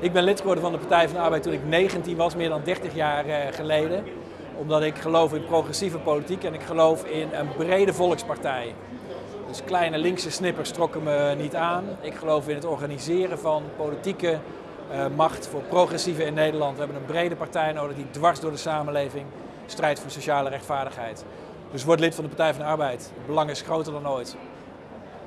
Ik ben lid geworden van de Partij van de Arbeid toen ik 19 was, meer dan 30 jaar eh, geleden. Omdat ik geloof in progressieve politiek en ik geloof in een brede volkspartij. Dus kleine linkse snippers trokken me niet aan. Ik geloof in het organiseren van politieke eh, macht voor progressieven in Nederland. We hebben een brede partij nodig die dwars door de samenleving strijdt voor sociale rechtvaardigheid. Dus word lid van de Partij van de Arbeid. Belang is groter dan ooit.